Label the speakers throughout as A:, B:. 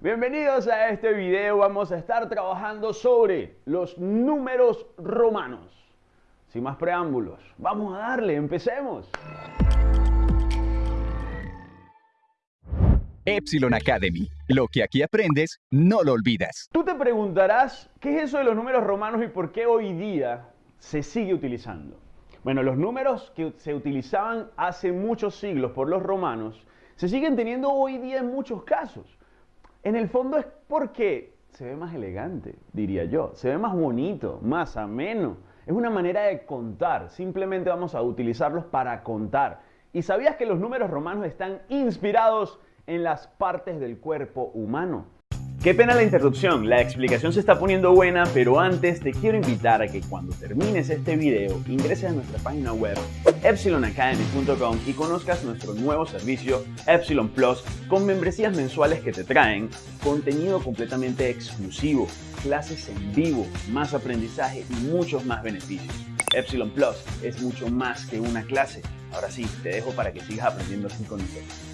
A: Bienvenidos a este video, vamos a estar trabajando sobre los números romanos. Sin más preámbulos, vamos a darle, empecemos.
B: Epsilon Academy. Lo que aquí aprendes, no lo olvidas.
A: Tú te preguntarás, ¿qué es eso de los números romanos y por qué hoy día se sigue utilizando? Bueno, los números que se utilizaban hace muchos siglos por los romanos se siguen teniendo hoy día en muchos casos. En el fondo es porque se ve más elegante, diría yo. Se ve más bonito, más ameno. Es una manera de contar. Simplemente vamos a utilizarlos para contar. ¿Y sabías que los números romanos están inspirados en las partes del cuerpo humano? Qué pena la interrupción, la explicación se está poniendo buena, pero antes te quiero invitar a que cuando termines este video ingreses a nuestra página web epsilonacademy.com y conozcas nuestro nuevo servicio Epsilon Plus con membresías mensuales que te traen contenido completamente exclusivo, clases en vivo, más aprendizaje y muchos más beneficios. Epsilon Plus es mucho más que una clase. Ahora sí, te dejo para que sigas aprendiendo así con nosotros.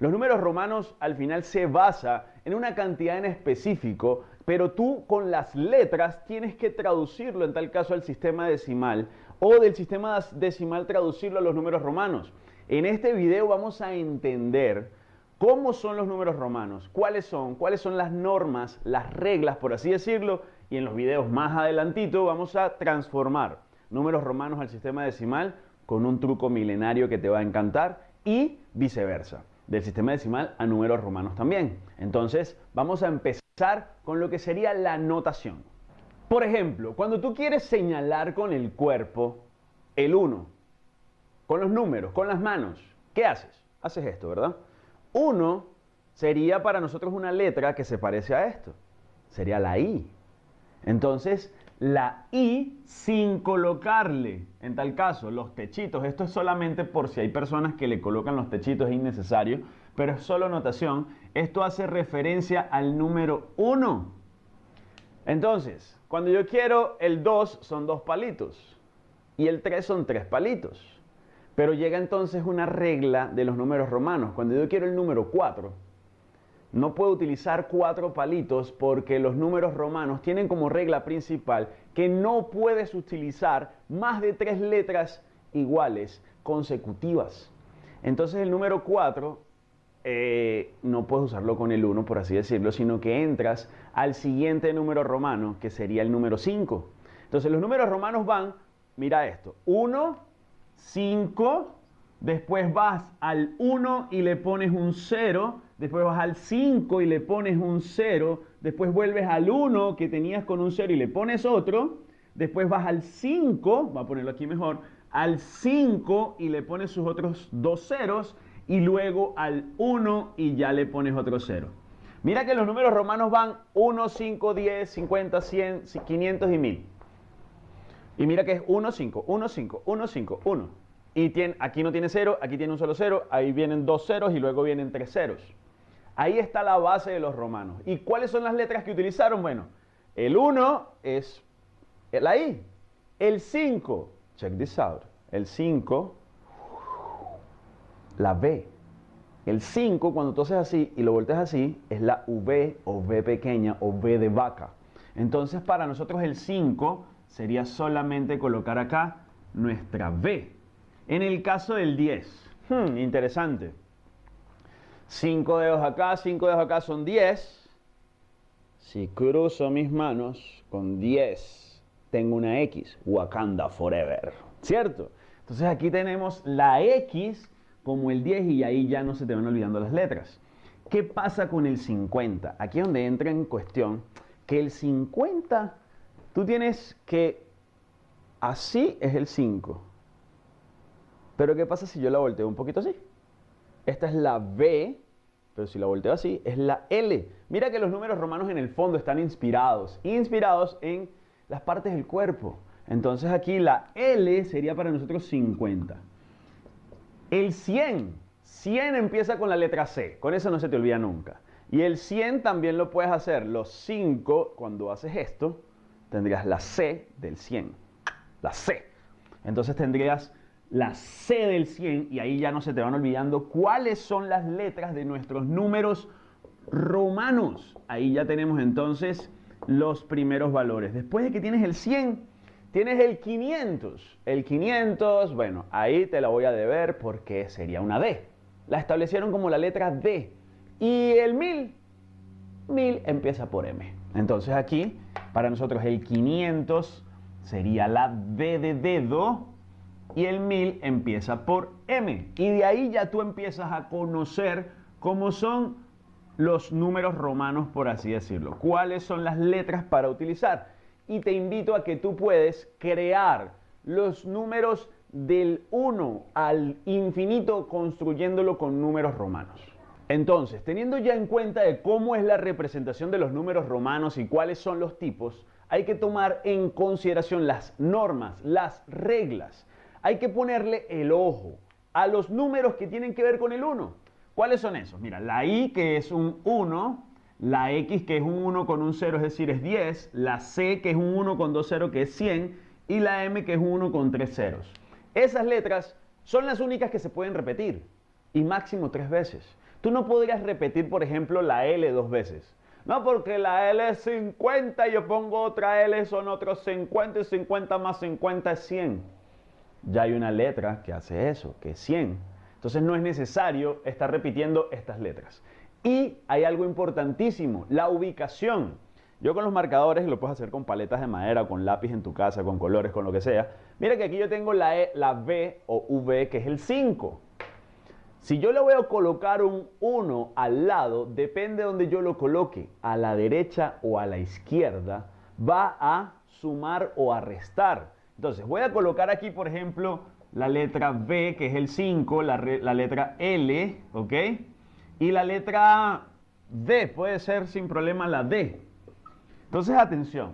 A: Los números romanos al final se basa en una cantidad en específico, pero tú con las letras tienes que traducirlo en tal caso al sistema decimal o del sistema decimal traducirlo a los números romanos. En este video vamos a entender cómo son los números romanos, cuáles son, cuáles son las normas, las reglas, por así decirlo, y en los videos más adelantito vamos a transformar números romanos al sistema decimal con un truco milenario que te va a encantar y viceversa del sistema decimal a números romanos también. Entonces, vamos a empezar con lo que sería la notación. Por ejemplo, cuando tú quieres señalar con el cuerpo el 1, con los números, con las manos, ¿qué haces? Haces esto, ¿verdad? 1 sería para nosotros una letra que se parece a esto. Sería la I. Entonces, la I sin colocarle, en tal caso, los techitos. Esto es solamente por si hay personas que le colocan los techitos, es innecesario, pero es solo notación. Esto hace referencia al número 1. Entonces, cuando yo quiero el 2 son dos palitos y el 3 son tres palitos. Pero llega entonces una regla de los números romanos. Cuando yo quiero el número 4, no puedo utilizar cuatro palitos porque los números romanos tienen como regla principal que no puedes utilizar más de tres letras iguales consecutivas. Entonces el número 4 eh, no puedes usarlo con el 1, por así decirlo, sino que entras al siguiente número romano, que sería el número 5. Entonces los números romanos van, mira esto, 1, 5, después vas al 1 y le pones un 0, después vas al 5 y le pones un 0, después vuelves al 1 que tenías con un 0 y le pones otro, después vas al 5, va a ponerlo aquí mejor, al 5 y le pones sus otros dos ceros y luego al 1 y ya le pones otro 0. Mira que los números romanos van 1, 5, 10, 50, 100, 500 y 1000. Y mira que es 1, 5, 1, 5, 1, 5, 1. Aquí no tiene 0, aquí tiene un solo 0, ahí vienen dos ceros y luego vienen tres ceros. Ahí está la base de los romanos. ¿Y cuáles son las letras que utilizaron? Bueno, el 1 es la I. El 5, check this out. El 5, la B. El 5, cuando tú haces así y lo volteas así, es la V o V pequeña o V de vaca. Entonces, para nosotros el 5 sería solamente colocar acá nuestra V. En el caso del 10, hmm, interesante. 5 dedos acá, 5 dedos acá son 10. Si cruzo mis manos con 10, tengo una X, Wakanda Forever, ¿cierto? Entonces aquí tenemos la X como el 10 y ahí ya no se te van olvidando las letras. ¿Qué pasa con el 50? Aquí es donde entra en cuestión que el 50, tú tienes que, así es el 5. Pero ¿qué pasa si yo la volteo un poquito así? Esta es la B, pero si la volteo así, es la L. Mira que los números romanos en el fondo están inspirados, inspirados en las partes del cuerpo. Entonces aquí la L sería para nosotros 50. El 100, 100 empieza con la letra C, con eso no se te olvida nunca. Y el 100 también lo puedes hacer, los 5, cuando haces esto, tendrías la C del 100, la C. Entonces tendrías la C del 100 y ahí ya no se te van olvidando cuáles son las letras de nuestros números romanos. Ahí ya tenemos entonces los primeros valores. Después de que tienes el 100, tienes el 500. El 500, bueno, ahí te la voy a deber porque sería una D. La establecieron como la letra D. Y el 1000, 1000 empieza por M. Entonces aquí, para nosotros el 500 sería la D de dedo y el 1000 empieza por M. Y de ahí ya tú empiezas a conocer cómo son los números romanos, por así decirlo. ¿Cuáles son las letras para utilizar? Y te invito a que tú puedes crear los números del 1 al infinito construyéndolo con números romanos. Entonces, teniendo ya en cuenta de cómo es la representación de los números romanos y cuáles son los tipos, hay que tomar en consideración las normas, las reglas. Hay que ponerle el ojo a los números que tienen que ver con el 1. ¿Cuáles son esos? Mira, la I que es un 1, la X que es un 1 con un 0, es decir, es 10, la C que es un 1 con 2 ceros, que es 100, y la M que es un 1 con 3 ceros. Esas letras son las únicas que se pueden repetir, y máximo tres veces. Tú no podrías repetir, por ejemplo, la L dos veces. No, porque la L es 50 y yo pongo otra L, son otros 50 y 50 más 50 es 100. Ya hay una letra que hace eso, que es 100. Entonces no es necesario estar repitiendo estas letras. Y hay algo importantísimo, la ubicación. Yo con los marcadores, lo puedes hacer con paletas de madera, con lápiz en tu casa, con colores, con lo que sea. Mira que aquí yo tengo la, e, la B o V, que es el 5. Si yo le voy a colocar un 1 al lado, depende de donde yo lo coloque, a la derecha o a la izquierda, va a sumar o a restar. Entonces voy a colocar aquí, por ejemplo, la letra B, que es el 5, la, letra L, ¿ok? Y la letra D, puede ser sin problema la D. Entonces, atención,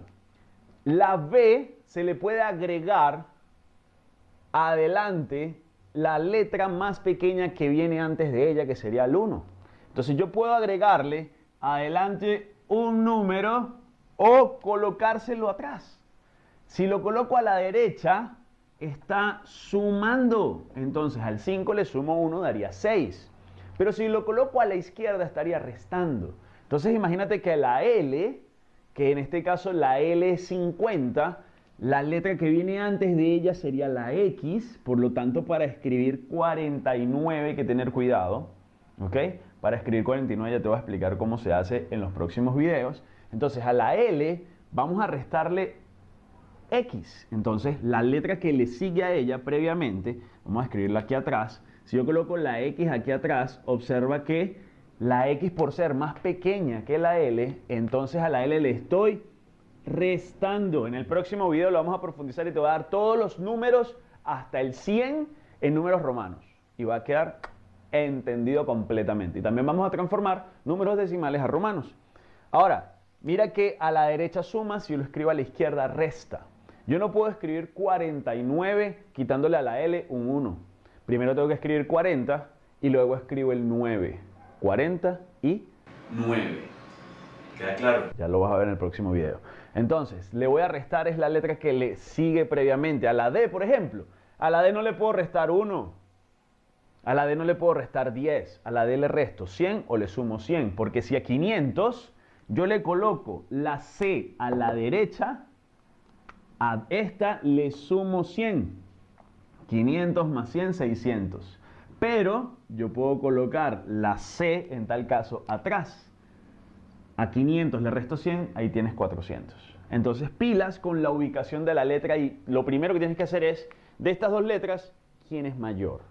A: la B se le puede agregar adelante la letra más pequeña que viene antes de ella, que sería el 1. Entonces yo puedo agregarle adelante un número o colocárselo atrás. Si lo coloco a la derecha, está sumando. Entonces al 5 le sumo 1, daría 6. Pero si lo coloco a la izquierda estaría restando. Entonces imagínate que la L, que en este caso la L es 50, la letra que viene antes de ella sería la X, por lo tanto para escribir 49 hay que tener cuidado, ¿ok? Para escribir 49 ya te voy a explicar cómo se hace en los próximos videos. Entonces a la L vamos a restarle X. Entonces, la letra que le sigue a ella previamente, vamos a escribirla aquí atrás. Si yo coloco la X aquí atrás, observa que la X por ser más pequeña que la L, entonces a la L le estoy restando. En el próximo video lo vamos a profundizar y te voy a dar todos los números hasta el 100 en números romanos. Y va a quedar entendido completamente. Y también vamos a transformar números decimales a romanos. Ahora, mira que a la derecha suma, si lo escribo a la izquierda resta. Yo no puedo escribir 49 quitándole a la L un 1. Primero tengo que escribir 40 y luego escribo el 9. 40 y 9. ¿Queda claro? Ya lo vas a ver en el próximo video. Entonces, le voy a restar es la letra que le sigue previamente. A la D, por ejemplo. A la D no le puedo restar 1. A la D no le puedo restar 10. A la D le resto 100 o le sumo 100. Porque si a 500 yo le coloco la C a la derecha, a esta le sumo 100. 500 más 100, 600. Pero yo puedo colocar la C, en tal caso, atrás. A 500 le resto 100, ahí tienes 400. Entonces pilas con la ubicación de la letra y lo primero que tienes que hacer es, de estas dos letras, ¿quién es mayor?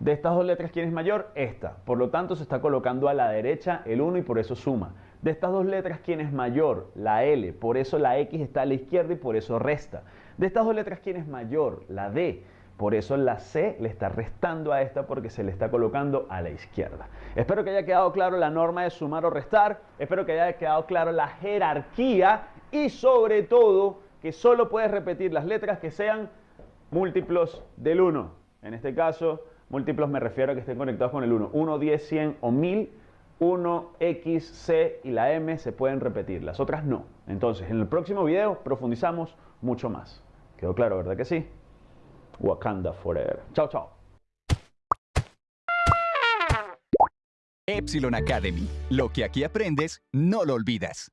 A: De estas dos letras, ¿quién es mayor? Esta. Por lo tanto, se está colocando a la derecha el 1 y por eso suma. De estas dos letras, ¿quién es mayor? La L. Por eso la X está a la izquierda y por eso resta. De estas dos letras, ¿quién es mayor? La D. Por eso la C le está restando a esta porque se le está colocando a la izquierda. Espero que haya quedado claro la norma de sumar o restar. Espero que haya quedado claro la jerarquía y sobre todo que solo puedes repetir las letras que sean múltiplos del 1. En este caso, múltiplos me refiero a que estén conectados con el 1. 1, 10, 100 o 1000 1, X, C y la M se pueden repetir, las otras no. Entonces, en el próximo video profundizamos mucho más. ¿Quedó claro, verdad que sí? Wakanda Forever. Chao, chao.
B: Epsilon Academy. Lo que aquí aprendes, no lo olvidas.